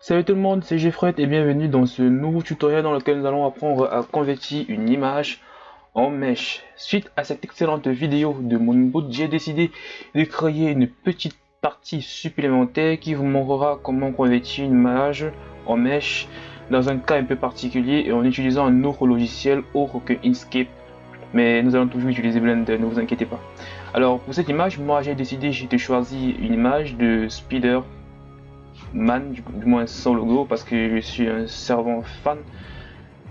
Salut tout le monde, c'est Jeffrey et bienvenue dans ce nouveau tutoriel dans lequel nous allons apprendre à convertir une image en mesh. Suite à cette excellente vidéo de mon boot, j'ai décidé de créer une petite partie supplémentaire qui vous montrera comment convertir une image en mesh dans un cas un peu particulier et en utilisant un autre logiciel autre que Inkscape. Mais nous allons toujours utiliser Blender, ne vous inquiétez pas. Alors pour cette image, moi j'ai décidé de choisir une image de Spider Man, du, moins sans logo, parce que je suis un servant fan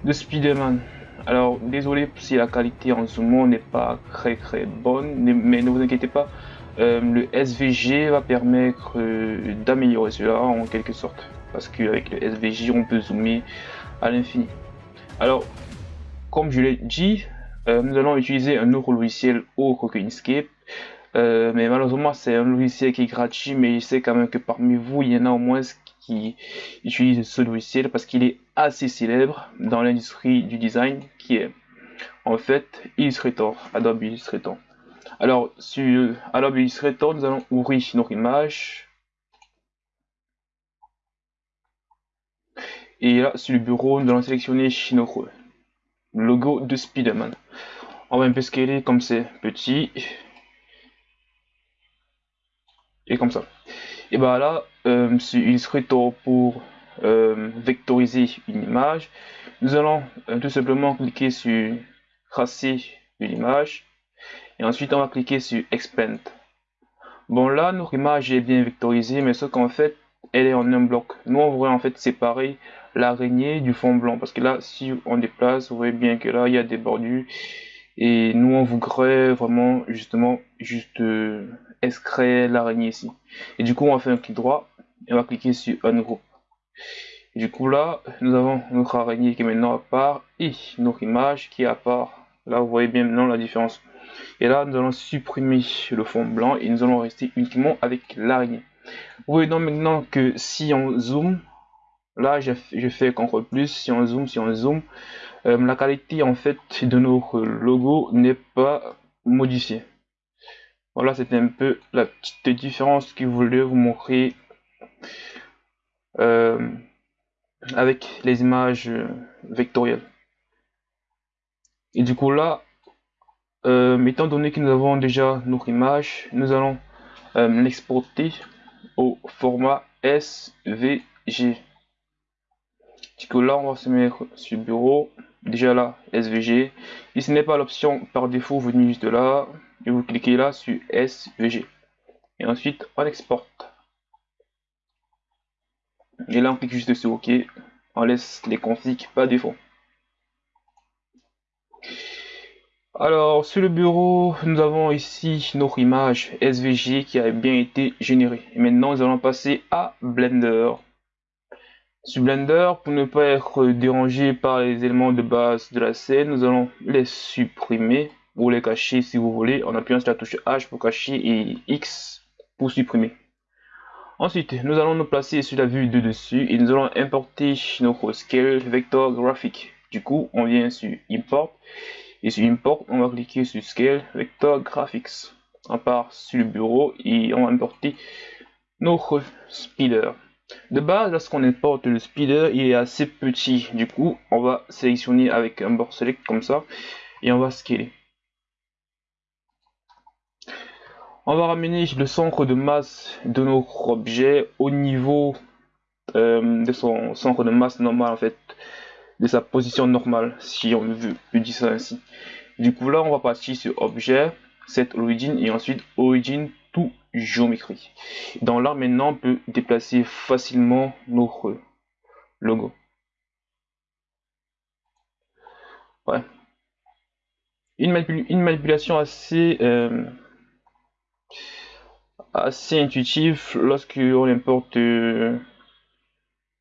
de Spider-Man. Alors désolé si la qualité en ce n'est pas très très bonne, mais ne vous inquiétez pas, euh, le SVG va permettre euh, d'améliorer cela en quelque sorte, parce qu'avec le SVG on peut zoomer à l'infini. Alors comme je l'ai dit, euh, nous allons utiliser un autre logiciel autre que Inkscape. Euh, mais malheureusement, c'est un logiciel qui est gratuit, mais je sais quand même que parmi vous, il y en a au moins qui utilisent ce logiciel parce qu'il est assez célèbre dans l'industrie du design, qui est en fait Illustrator, Adobe Illustrator. Alors, sur Adobe Illustrator, nous allons ouvrir notre image. Et là, sur le bureau, nous allons sélectionner notre logo de Spider-Man. On va un peu scaler comme c'est petit. Et comme ça. Et bah là, euh, il serait temps pour euh, vectoriser une image. Nous allons euh, tout simplement cliquer sur tracer une image. Et ensuite, on va cliquer sur expand. Bon là, notre image est bien vectorisée, mais ce qu'en fait, elle est en un bloc. Nous, on voudrait en fait séparer l'araignée du fond blanc. Parce que là, si on déplace, vous voyez bien que là, il y a des bordures. Et nous, on voudrait vraiment, justement, juste euh, l'araignée ici. Et du coup, on va faire un clic droit et on va cliquer sur Ungroup. Du coup, là, nous avons notre araignée qui est maintenant à part et notre image qui est à part. Là, vous voyez bien maintenant la différence. Et là, nous allons supprimer le fond blanc et nous allons rester uniquement avec l'araignée. Vous voyez donc maintenant que si on zoome, là, je, fais CTRL plus, si on zoome, si on zoome, euh, la qualité en fait de notre logo n'est pas modifiée. Voilà, c'était un peu la petite différence que je voulais vous montrer euh, avec les images vectorielles. Et du coup là, euh, étant donné que nous avons déjà notre image, nous allons euh, l'exporter au format SVG. Du coup là, on va se mettre sur bureau. Déjà là, SVG. Et ce n'est pas l'option par défaut venue juste là et vous cliquez là sur SVG. Et ensuite, on exporte. Et là, on clique juste sur OK. On laisse les configs pas défaut. Alors, sur le bureau, nous avons ici notre image SVG qui a bien été générée. Et maintenant, nous allons passer à Blender. Sur Blender, pour ne pas être dérangé par les éléments de base de la scène, nous allons les supprimer ou les cacher si vous voulez en appuyant sur la touche H pour cacher et X pour supprimer. Ensuite, nous allons nous placer sur la vue de dessus et nous allons importer notre scale vector graphique. Du coup, on vient sur import et sur import, on va cliquer sur scale vector graphics. On part sur le bureau et on va importer notre speeder. De base, lorsqu'on importe le speeder, il est assez petit. Du coup, on va sélectionner avec un bord select comme ça et on va scaler. On va ramener le centre de masse de notre objet au niveau euh, de son centre de masse normal en fait, de sa position normale, si on veut dire ça ainsi. Du coup là, on va partir sur objet, set origin et ensuite origin géométrie. Dans là maintenant, on peut déplacer facilement notre logo. Ouais. Une, manipulation assez euh, assez intuitif lorsque on importe euh,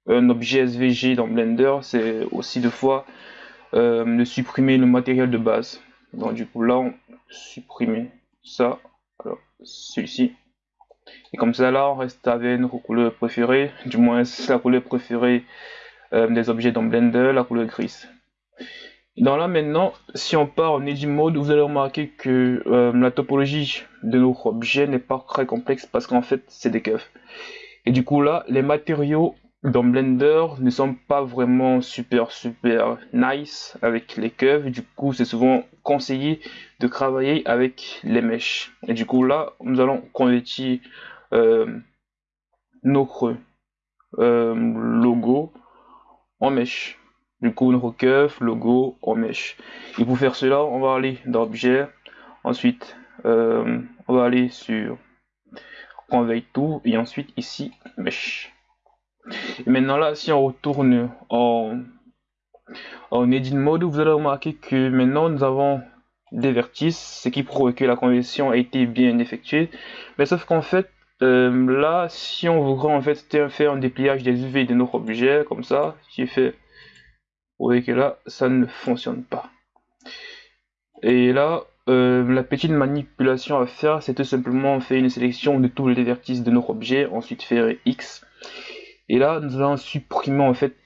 un objet SVG dans Blender, c'est aussi deux fois euh, de supprimer le matériel de base. Donc du coup là on supprime ça, alors celui-ci. Et comme ça là on reste avec notre couleur préférée, du moins la couleur préférée euh, des objets dans Blender, la couleur grise. Dans là maintenant, si on part en edit mode, vous allez remarquer que euh, la topologie de notre objet n'est pas très complexe parce qu'en fait c'est des keufs. Et du coup là, les matériaux dans Blender ne sont pas vraiment super super nice avec les curves. Du coup, c'est souvent conseillé de travailler avec les mèches. Et du coup, là, nous allons convertir euh, notre euh, logo en mèche. Du coup, notre curve, logo en mèche. Et pour faire cela, on va aller dans Objet. Ensuite, euh, on va aller sur Convey tout et ensuite ici Mesh. Et maintenant là, si on retourne en, Edit Mode, vous allez remarquer que maintenant nous avons des vertices, ce qui prouve que la conversion a été bien effectuée. Mais sauf qu'en fait, euh, là, si on voudrait en fait faire un dépliage des UV de notre objet, comme ça, j'ai fait, vous voyez que là, ça ne fonctionne pas. Et là, euh, la petite manipulation à faire, c'est tout simplement faire une sélection de tous les vertices de notre objet, ensuite faire X. Et là, nous allons supprimer en fait,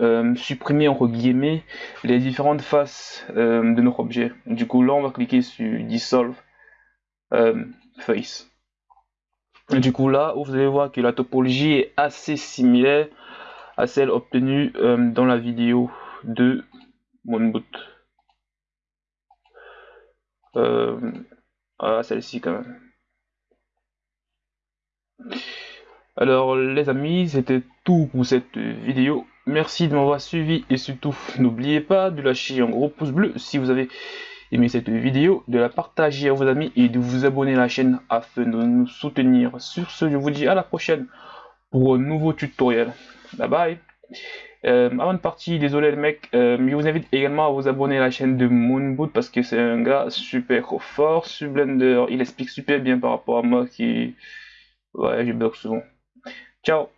euh, supprimer entre guillemets les différentes faces euh, de notre objet. Du coup, là, on va cliquer sur Dissolve Face. du coup, là, vous allez voir que la topologie est assez similaire à celle obtenue dans la vidéo de Moonboot. Euh, ah, celle-ci quand même. Alors les amis, c'était tout pour cette vidéo. Merci de m'avoir suivi et surtout n'oubliez pas de lâcher un gros pouce bleu si vous avez aimé cette vidéo, de la partager à vos amis et de vous abonner à la chaîne afin de nous soutenir. Sur ce, je vous dis à la prochaine pour un nouveau tutoriel. Bye bye euh, avant de partir, désolé les mecs, euh, je vous invite également à vous abonner à la chaîne de Moonboot parce que c'est un gars super fort sur Blender. Il explique super bien par rapport à moi qui... Ouais, je bloque souvent. Ciao